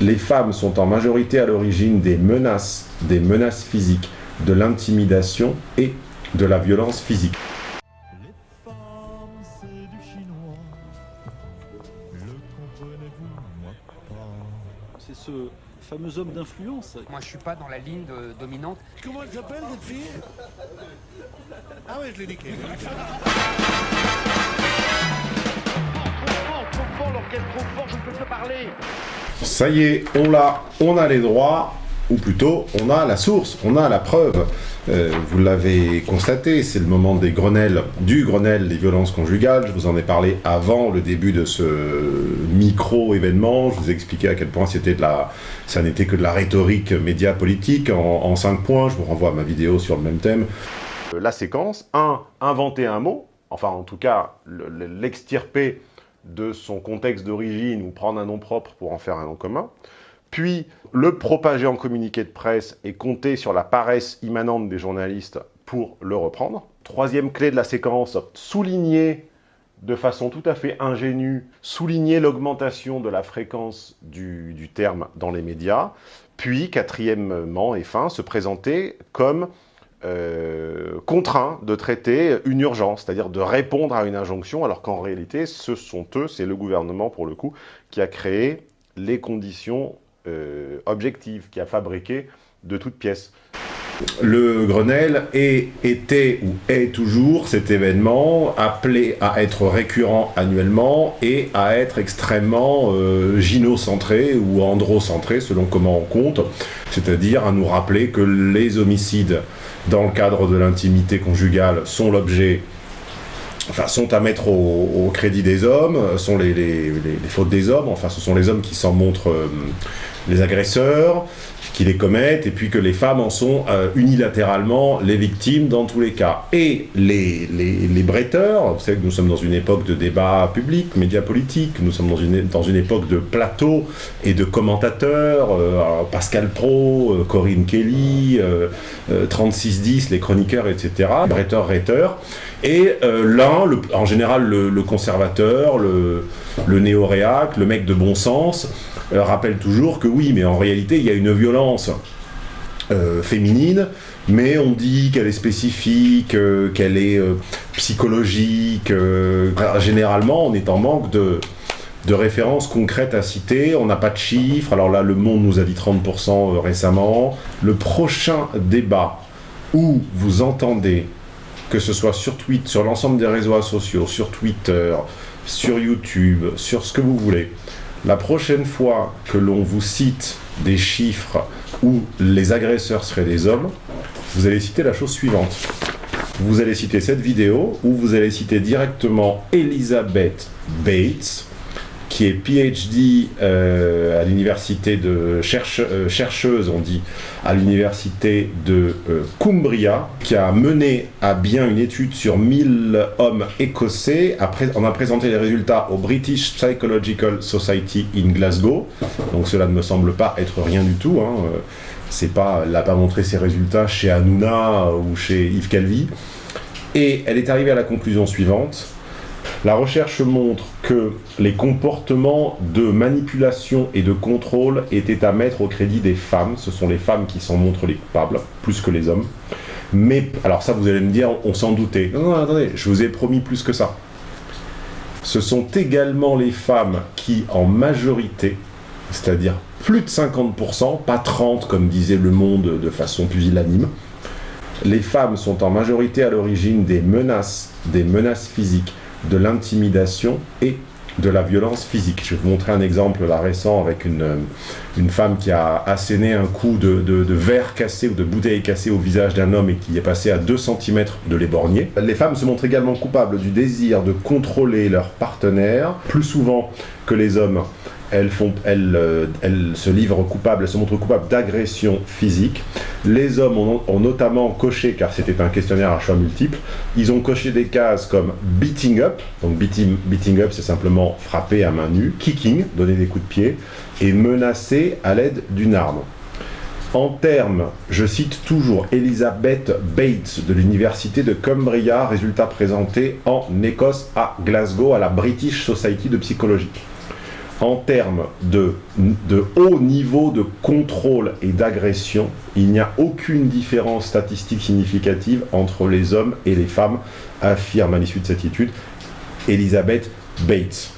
Les femmes sont en majorité à l'origine des menaces, des menaces physiques, de l'intimidation et de la violence physique. Les femmes, c'est du chinois. Le comprenez-vous, moi pas. C'est ce fameux homme d'influence. Moi, je suis pas dans la ligne de- dominante. Comment elle s'appelle cette fille? Ah ouais, je l'ai niqué. Ça y est, on l'a, on a les droits, ou plutôt, on a la source, on a la preuve. Euh, vous l'avez constaté, c'est le moment des Grenelles, du Grenelle des violences conjugales. Je vous en ai parlé avant le début de ce micro-événement. Je vous ai expliqué à quel point c'était de la, ça n'était que de la rhétorique média politique en, cinq points. Je vous renvoie à ma vidéo sur le même thème. Euh, La séquence 1. Inventer un mot, enfin en tout cas le- le- l'extirper de son contexte d'origine ou prendre un nom propre pour en faire un nom commun. Puis le propager en communiqué de presse et compter sur la paresse immanente des journalistes pour le reprendre. Troisième clé de la séquence, souligner de façon tout à fait ingénue, souligner l'augmentation de la fréquence du, du terme dans les médias. Puis, quatrièmement et fin, se présenter comme euh, contraint de traiter une urgence, c'est-à-dire de répondre à une injonction, alors qu'en réalité, ce sont eux, c'est le gouvernement pour le coup, qui a créé les conditions euh, objectives, qui a fabriqué de toutes pièces. Le Grenelle est, était ou est toujours cet événement appelé à être récurrent annuellement et à être extrêmement euh, gynocentré ou androcentré selon comment on compte, c'est-à-dire à nous rappeler que les homicides dans le cadre de l'intimité conjugale sont l'objet enfin, sont à mettre au, crédit des hommes, sont les fautes des hommes, enfin ce sont les hommes qui s'en montrent euh, les agresseurs, qui les commettent, et puis que les femmes en sont euh, unilatéralement les victimes dans tous les cas. Et les, les, les bretteurs, vous savez que nous sommes dans une époque de débat public, médias politiques, nous sommes dans une, dans une époque de plateau et de commentateurs, euh, Pascal Pro, euh, Corinne Kelly, euh, euh, 3610, les chroniqueurs, etc., bretteurs, rhéteurs, et euh, l'un, en général le, conservateur, le, le néo-réac, le mec de bon sens, euh, rappelle toujours que oui, mais en réalité, il y a une violence euh, féminine, mais on dit qu'elle est spécifique, euh, qu'elle est psychologique. euh, généralement, on est en manque de, de références concrètes à citer. On n'a pas de chiffres. Alors là, Le Monde nous a dit 30% euh, récemment. Le prochain débat où vous entendez que ce soit sur Twitter, sur l'ensemble des réseaux sociaux, sur Twitter, sur YouTube, sur ce que vous voulez, la prochaine fois que l'on vous cite des chiffres où les agresseurs seraient des hommes, vous allez citer la chose suivante. Vous allez citer cette vidéo où vous allez citer directement Elizabeth Bates, qui est PhD euh, à l'université de euh, chercheuse, on dit, à l'université de euh, Cumbria, qui a mené à bien une étude sur 1000 hommes écossais. Après, on a présenté les résultats au British Psychological Society in Glasgow. Donc cela ne me semble pas être rien du tout. Hein. C'est pas, elle n'a pas montré ses résultats chez Hanouna ou chez Yves Calvi. Et elle est arrivée à la conclusion suivante. La recherche montre que les comportements de manipulation et de contrôle étaient à mettre au crédit des femmes. Ce sont les femmes qui s'en montrent les coupables, plus que les hommes. Mais, alors ça vous allez me dire, on s'en doutait. Non, non, attendez, je vous ai promis plus que ça. Ce sont également les femmes qui, en majorité, c'est-à-dire plus de 50%, pas 30% comme disait Le Monde de façon pusillanime, les femmes sont en majorité à l'origine des menaces, des menaces physiques, de l'intimidation et de la violence physique. Je vais vous montrer un exemple là récent avec une, euh, une femme qui a asséné un coup de, de- de verre cassé ou de bouteille cassée au visage d'un homme et qui est passé à 2 cm de l'éborgner. Les femmes se montrent également coupables du désir de contrôler leur partenaire, plus souvent que les hommes. Euh, elles se livrent coupables, elles se montrent coupables d'agression physique. Les hommes ont, notamment coché, car c'était un questionnaire à choix multiples, ils ont coché des cases comme beating up, donc beating, beating up c'est simplement frapper à main nue, kicking, donner des coups de pied, et menacer à l'aide d'une arme. En termes, je cite toujours Elizabeth Bates de l'université de Cumbria, résultat présenté en Écosse à Glasgow à la British Society de psychologie. En termes de, haut niveau de contrôle et d'agression, il n'y a aucune différence statistique significative entre les hommes et les femmes, affirme à l'issue de cette étude Elizabeth Bates.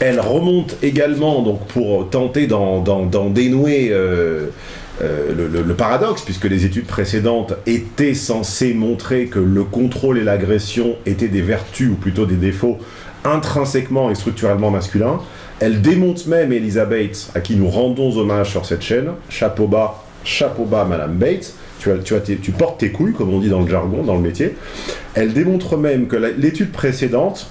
Elle remonte également, donc pour tenter d'en dénouer euh, euh, le, le, paradoxe, puisque les études précédentes étaient censées montrer que le contrôle et l'agression étaient des vertus, ou plutôt des défauts, intrinsèquement et structurellement masculins. Elle démonte même Elizabeth, à qui nous rendons hommage sur cette chaîne. Chapeau bas, chapeau bas, Madame Bates. Tu, as, tu, as tes, portes tes couilles, comme on dit dans le jargon, dans le métier. Elle démontre même que l'étude précédente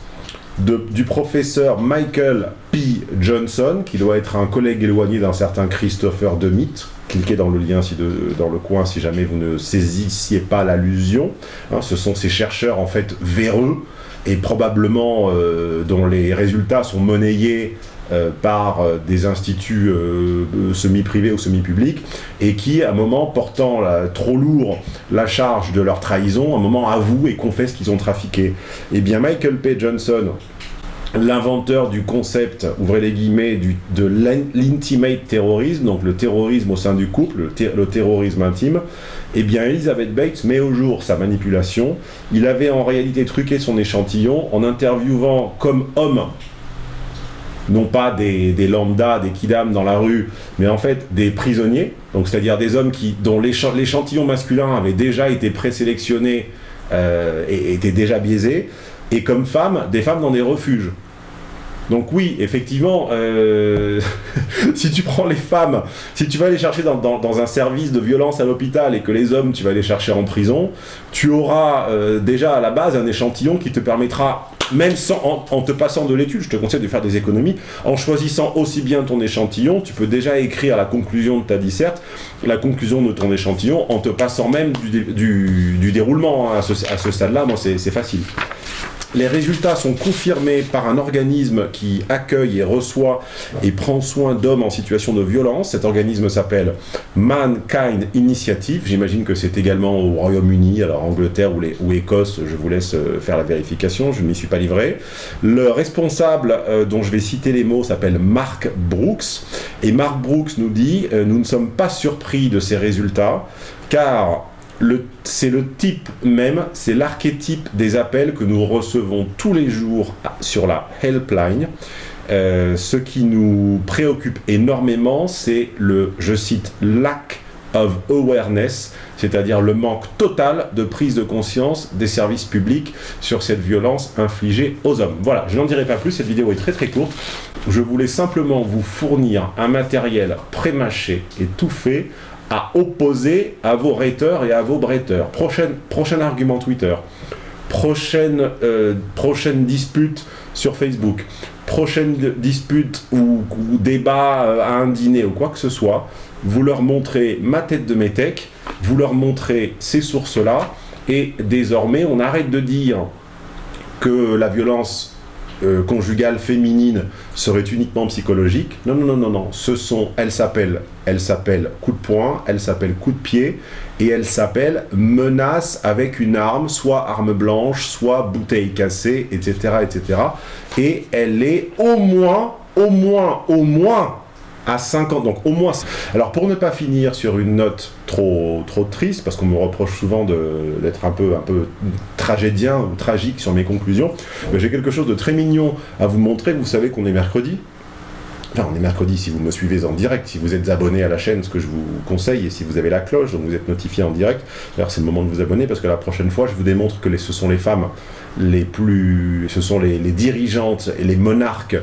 de, du professeur Michael P. Johnson, qui doit être un collègue éloigné d'un certain Christopher DeMitt, cliquez dans le lien si dans le coin si jamais vous ne saisissiez pas l'allusion. Hein, ce sont ces chercheurs en fait véreux et probablement euh, dont les résultats sont monnayés par euh, des instituts euh, semi-privés ou semi-publics et qui, à un moment, portant trop lourd la charge de leur trahison, à un moment avouent et confessent qu'ils ont trafiqué. Eh bien, Michael P. Johnson, l'inventeur du concept, ouvrez les guillemets, du, de l'intimate terrorisme, donc le terrorisme au sein du couple, le, le, terrorisme intime, eh bien Elizabeth Bates met au jour sa manipulation. Il avait en réalité truqué son échantillon en interviewant comme homme non pas des, lambdas, des kidam dans la rue, mais en fait des prisonniers, donc c'est-à-dire des hommes qui, dont l'échantillon masculin avait déjà été présélectionné euh, et était déjà biaisé, et comme femmes, des femmes dans des refuges. Donc oui, effectivement, euh, si tu prends les femmes, si tu vas les chercher dans un service de violence à l'hôpital et que les hommes, tu vas les chercher en prison, tu auras euh, déjà à la base un échantillon qui te permettra, même sans, en, te passant de l'étude, je te conseille de faire des économies, en choisissant aussi bien ton échantillon, tu peux déjà écrire la conclusion de ta disserte, la conclusion de ton échantillon, en te passant même du, déroulement hein, à ce, ce stade-là, moi c'est facile. Les résultats sont confirmés par un organisme qui accueille et reçoit et prend soin d'hommes en situation de violence. Cet organisme s'appelle Mankind Initiative. J'imagine que c'est également au Royaume-Uni, alors Angleterre ou, Écosse. Je vous laisse euh, faire la vérification. Je ne m'y suis pas livré. Le responsable euh, dont je vais citer les mots s'appelle Mark Brooks. Et Mark Brooks nous dit euh, Nous ne sommes pas surpris de ces résultats car c'est le type même, c'est l'archétype des appels que nous recevons tous les jours sur la helpline. Euh, ce qui nous préoccupe énormément, c'est le, je cite, lack of awareness, c'est-à-dire le manque total de prise de conscience des services publics sur cette violence infligée aux hommes. Voilà, je n'en dirai pas plus, cette vidéo est très très courte. Je voulais simplement vous fournir un matériel pré-mâché et tout fait à opposer à vos raters et à vos bretteurs. Prochaine, prochain argument Twitter, prochaine, euh, prochaine dispute sur Facebook, prochaine dispute ou, ou débat euh, à un dîner ou quoi que ce soit, vous leur montrez ma tête de métèque, vous leur montrez ces sources-là, et désormais on arrête de dire que la violence euh, conjugale féminine serait uniquement psychologique. Non, non, non, non, non. Ce sont, elle s'appelle, elle s'appelle coup de poing, elle s'appelle coup de pied, et elle s'appelle menace avec une arme, soit arme blanche, soit bouteille cassée, etc., etc. Et elle est au moins, au moins, au moins à 50, donc au moins. Alors pour ne pas finir sur une note trop, trop triste, parce qu'on me reproche souvent d'être un peu, un peu tragédien ou tragique sur mes conclusions, j'ai quelque chose de très mignon à vous montrer. Vous savez qu'on est mercredi. Enfin, on est mercredi si vous me suivez en direct, si vous êtes abonné à la chaîne, ce que je vous conseille, et si vous avez la cloche, donc vous êtes notifié en direct. D'ailleurs, c'est le moment de vous abonner, parce que la prochaine fois, je vous démontre que ce sont les femmes les plus... ce sont les dirigeantes et les monarques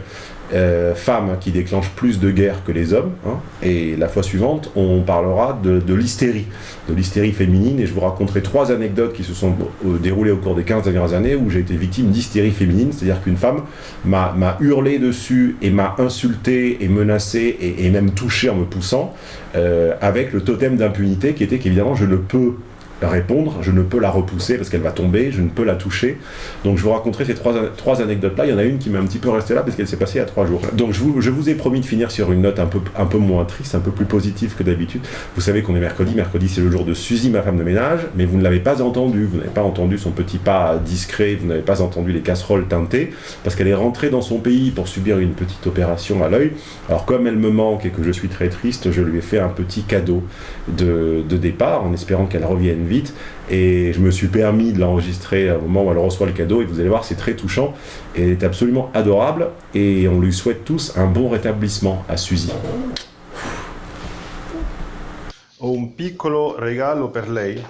euh, femmes qui déclenchent plus de guerres que les hommes. Hein, et la fois suivante, on parlera de, l'hystérie, de l'hystérie féminine, et je vous raconterai trois anecdotes qui se sont euh, déroulées au cours des 15 dernières années où j'ai été victime d'hystérie féminine, c'est-à-dire qu'une femme m'a hurlé dessus et m'a insulté et menacé et, et, même touché en me poussant, euh, avec le totem d'impunité qui était qu'évidemment je ne peux répondre, je ne peux la repousser parce qu'elle va tomber, je ne peux la toucher. Donc je vous raconterai ces trois, trois anecdotes-là. Il y en a une qui m'a un petit peu resté là parce qu'elle s'est passée a trois jours. Donc je vous, je vous ai promis de finir sur une note un peu, un peu moins triste, un peu plus positive que d'habitude. Vous savez qu'on est mercredi. Mercredi, c'est le jour de Suzy, ma femme de ménage, mais vous ne l'avez pas entendu. Vous n'avez pas entendu son petit pas discret, vous n'avez pas entendu les casseroles teintées parce qu'elle est rentrée dans son pays pour subir une petite opération à l'œil. Alors comme elle me manque et que je suis très triste, je lui ai fait un petit cadeau de, de départ en espérant qu'elle revienne vite. Et je me suis permis de l'enregistrer au moment où elle reçoit le cadeau. Et vous allez voir, c'est très touchant. Et elle est absolument adorable. Et on lui souhaite tous un bon rétablissement à Suzy. Ho un piccolo regalo per lei.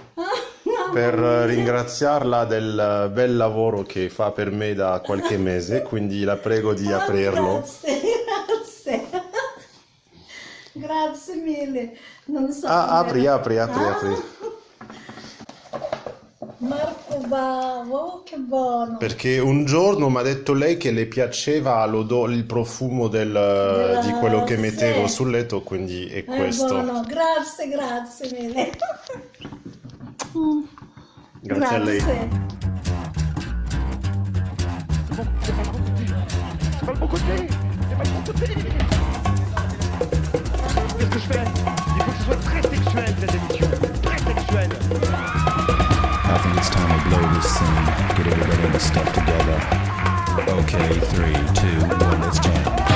Per ringraziarla del bel lavoro che fa per me da qualche mese, quindi la prego di aprirlo. Grazie, mille. Non so Ah, come- apri, apri, apri, Ah, apri. Marco Bavo, che buono. Perché un giorno mi ha detto lei che le piaceva l'odore, il profumo del- di quello che mettevo sì. sul letto, quindi è È questo. buono, grazie, grazie mille. Mm, Grazie a lei. grazie. C'est pas le bon côté C'est pas le bon côté Qu'est-ce que je fais Il faut que ce soit très sexuel cette émission Très sexuel I think It's time to blow this scene. Get everybody and the stuff together. Okay, three, two, one, let's jam.